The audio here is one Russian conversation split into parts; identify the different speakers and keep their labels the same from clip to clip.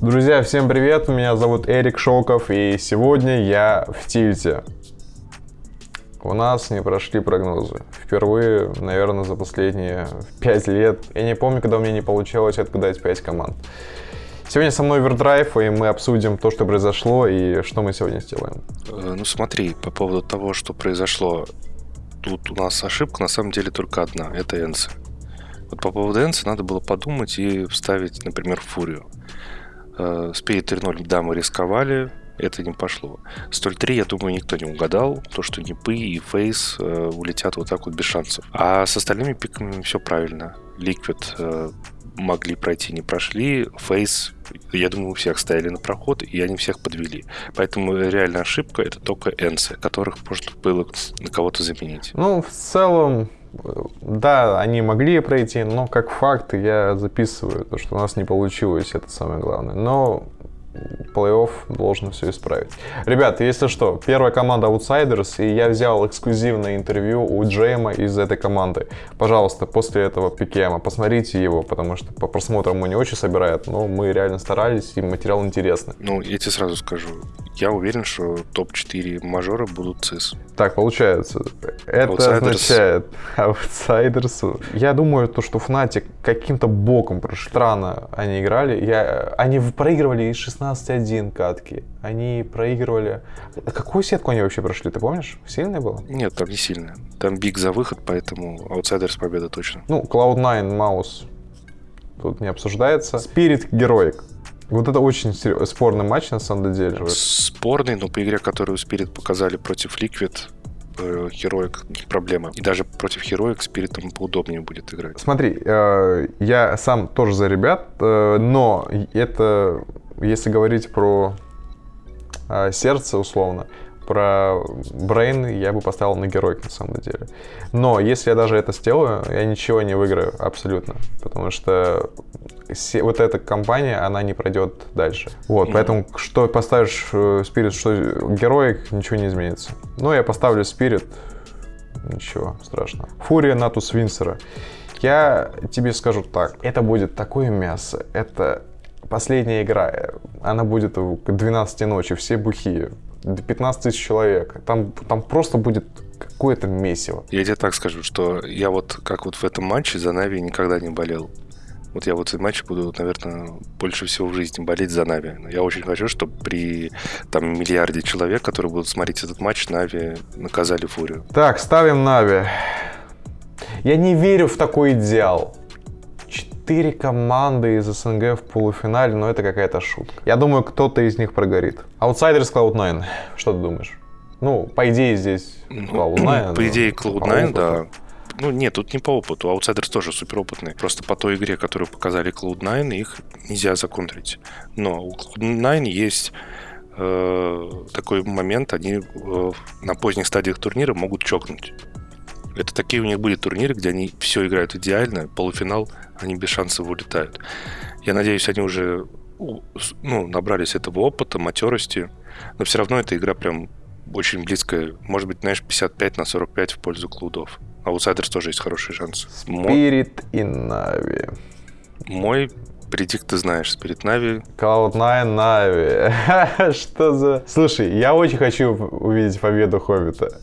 Speaker 1: Друзья, всем привет, меня зовут Эрик Шоков, и сегодня я в Тильте. У нас не прошли прогнозы. Впервые, наверное, за последние 5 лет. Я не помню, когда у меня не получилось отгадать 5 команд. Сегодня со мной Овердрайв, и мы обсудим то, что произошло, и что мы сегодня сделаем.
Speaker 2: Э, Ну смотри, по поводу того, что произошло, тут у нас ошибка на самом деле только одна, это Энсы. Вот по поводу Энсы надо было подумать и вставить, например, Фурию. Э, Спирит 3.0, да, мы рисковали, это не пошло. Столь 3, я думаю, никто не угадал, то, что Нипы и Фейс э, улетят вот так вот без шансов. А с остальными пиками все правильно. Ликвид э, могли пройти, не прошли. Фейс, я думаю, у всех стояли на проход, и они всех подвели. Поэтому реальная ошибка это только Энсы, которых можно было на кого-то заменить.
Speaker 1: Ну, в целом, да, они могли пройти, но как факт я записываю, то, что у нас не получилось, это самое главное. Но плей-офф должен все исправить. Ребят, если что, первая команда Outsiders, и я взял эксклюзивное интервью у Джейма из этой команды. Пожалуйста, после этого пикема посмотрите его, потому что по просмотрам мы не очень собирает, но мы реально старались, и материал интересный.
Speaker 2: Ну, я тебе сразу скажу, я уверен, что топ-4 мажора будут ЦИС.
Speaker 1: Так, получается, это
Speaker 2: Outsiders.
Speaker 1: означает аутсайдерсу. Я думаю, то, что Fnatic каким-то боком. Странно они играли. Я... Они проигрывали из 16-1 катки. Они проигрывали... Какую сетку они вообще прошли, ты помнишь? Сильная была?
Speaker 2: Нет, там не сильно. Там биг за выход, поэтому аутсайдерс победа точно.
Speaker 1: Ну, Cloud9, Маус тут не обсуждается. Spirit Героик. Вот это очень спорный матч на самом деле.
Speaker 2: Спорный, но по игре, которую Спирит показали против Ликвид, Хероик не проблема. И даже против Хероик Спиритом поудобнее будет играть.
Speaker 1: Смотри, э, я сам тоже за ребят, э, но это, если говорить про э, сердце условно, про Брейн я бы поставил на геройк на самом деле. Но если я даже это сделаю, я ничего не выиграю абсолютно, потому что се- вот эта компания, она не пройдет дальше. Вот,
Speaker 2: Мгм.
Speaker 1: поэтому что поставишь э, Спирит, что героик, ничего не изменится. Но я поставлю Спирит, ничего страшного. Фурия Натус Винсера. Я тебе скажу так, это будет такое мясо, это последняя игра, она будет к 12 ночи, все бухие, до 15 тысяч человек, там, там просто будет какое-то месиво.
Speaker 2: Я тебе так скажу, что я вот как вот в этом матче за Navi никогда не болел. Вот я вот этот матч буду, наверное, больше всего в жизни болеть за Navi. Я очень хочу, чтобы при там миллиарде человек, которые будут смотреть этот матч, Navi наказали Фурию.
Speaker 1: Так, ставим Navi. Я не верю в такой идеал. Четыре команды из СНГ в полуфинале, но это какая-то шутка. Я думаю, кто-то из них прогорит. Outsiders Cloud9. Что ты думаешь? Ну, по идее, здесь Cloud9.
Speaker 2: По идее,
Speaker 1: но
Speaker 2: Cloud9,
Speaker 1: по
Speaker 2: да. Ну, нет, тут не по опыту. Аутсайдерс тоже суперопытный. Просто по той игре, которую показали Cloud9, их нельзя законтрить. Но у Cloud9 есть э, такой момент, они э, на поздних стадиях турнира могут чокнуть. Такие у них были турниры, где они все играют идеально, полуфинал, они без шансов вылетают. Я надеюсь, они уже ну, набрались этого опыта, матерости, но все равно эта игра прям очень близкая. Может быть, знаешь, 55 на 45 в пользу клудов. А у Аутсайдерс тоже есть хороший шанс. Мой,
Speaker 1: Spirit и Navi.
Speaker 2: мой предикт ты знаешь, Спирит Нави.
Speaker 1: Cloud9 Navi. Что за... Слушай, я очень хочу увидеть победу Хоббита.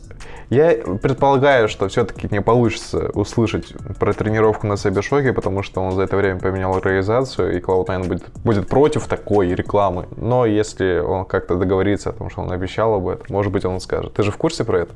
Speaker 1: Я предполагаю, что все-таки не получится услышать про тренировку на Сайбершоке, потому что он за это время поменял организацию, и Cloud9 будет, будет против такой рекламы. Но если он как-то договорится о том, что он обещал об этом, может быть, он скажет. Ты же в курсе про это?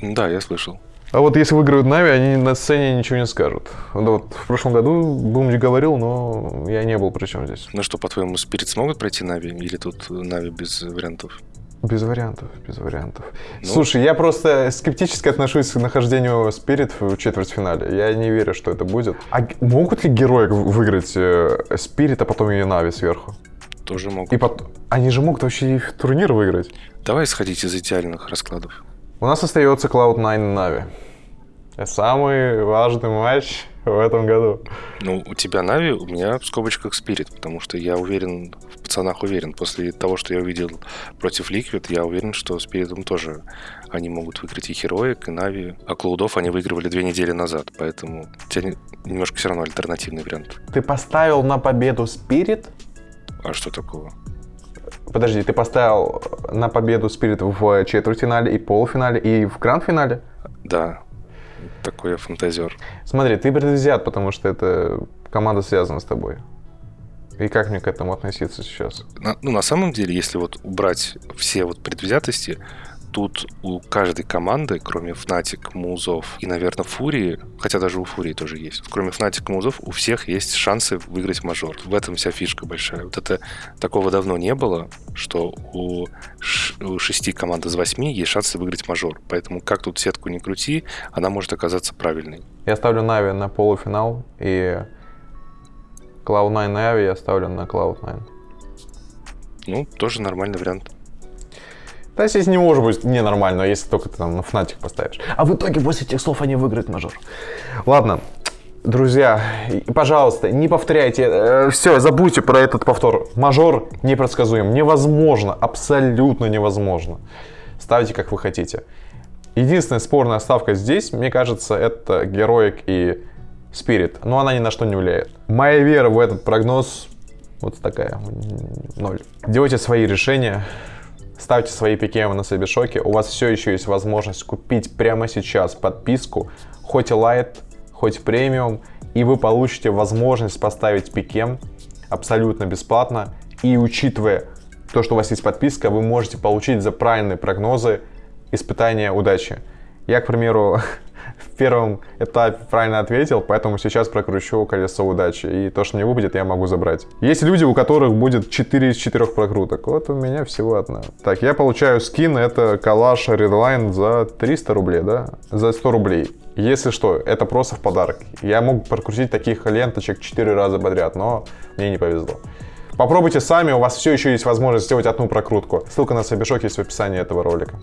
Speaker 2: Да, я слышал.
Speaker 1: А вот если выиграют Нави, они на сцене ничего не скажут. Вот, вот в прошлом году Бумди говорил, но я не был при чем здесь.
Speaker 2: Ну что, по-твоему, Спирит смогут пройти Нави? Или тут Нави без вариантов?
Speaker 1: Без вариантов, без вариантов.
Speaker 2: Ну.
Speaker 1: Слушай, я просто скептически отношусь к нахождению Спирит в четвертьфинале. Я не верю, что это будет. А могут ли герои выиграть Спирит, а потом и Нави сверху?
Speaker 2: Тоже могут.
Speaker 1: И потом... Они же могут вообще и в турнир выиграть.
Speaker 2: Давай сходить из идеальных раскладов.
Speaker 1: У нас остается Cloud9 и Нави. Самый важный матч в этом году.
Speaker 2: Ну, у тебя Нави, у меня в скобочках Спирит, потому что я уверен, пацанах уверен. После того, что я увидел против Liquid, я уверен, что Spirit ом тоже они могут выиграть и Heroic, и Navi. А Cloud ов они выигрывали две недели назад, поэтому у тебя не- немножко все равно альтернативный вариант.
Speaker 1: Ты поставил на победу Spirit?
Speaker 2: А что такого?
Speaker 1: Подожди, ты поставил на победу Spirit в четвертьфинале и полуфинале, и в гранд-финале?
Speaker 2: Да, такой я фантазер.
Speaker 1: Смотри, ты предвзят, потому что это команда связана с тобой. И как мне к этому относиться сейчас?
Speaker 2: На, ну, на самом деле, если вот убрать все вот предвзятости, тут у каждой команды, кроме Fnatic, Музов и, наверное, Фурии, хотя даже у Фурии тоже есть, кроме Fnatic и Музов, у всех есть шансы выиграть мажор. В этом вся фишка большая. Вот это такого давно не было, что у, ш, у шести команд из восьми есть шансы выиграть мажор. Поэтому как тут сетку не крути, она может оказаться правильной.
Speaker 1: Я ставлю Нави на полуфинал, и Cloud9 и Ави я ставлю на Cloud9.
Speaker 2: Ну, тоже нормальный вариант.
Speaker 1: Да, здесь не может быть ненормально, если только ты там на Фнатик поставишь. А в итоге после этих слов они выиграют мажор. Ладно, друзья, пожалуйста, не повторяйте. Э, все, забудьте про этот повтор. Мажор непредсказуем. Невозможно, абсолютно невозможно. Ставьте, как вы хотите. Единственная спорная ставка здесь, мне кажется, это Героик и Спирит. Но она ни на что не влияет. Моя вера в этот прогноз вот такая. Ноль. Делайте свои решения. Ставьте свои пикемы на Сабишоке. У вас все еще есть возможность купить прямо сейчас подписку, хоть Light, хоть премиум, и вы получите возможность поставить пикем абсолютно бесплатно. И учитывая то, что у вас есть подписка, вы можете получить за правильные прогнозы испытания удачи. Я, к примеру, в первом этапе правильно ответил, поэтому сейчас прокручу колесо удачи. И то, что мне выпадет, я могу забрать. Есть люди, у которых будет 4 из 4 прокруток. Вот у меня всего одна. Так, я получаю скин, это калаш Redline за 300 рублей, да? За 100 рублей. Если что, это просто в подарок. Я мог прокрутить таких ленточек 4 раза подряд, но мне не повезло. Попробуйте сами, у вас все еще есть возможность сделать одну прокрутку. Ссылка на Сабишок есть в описании этого ролика.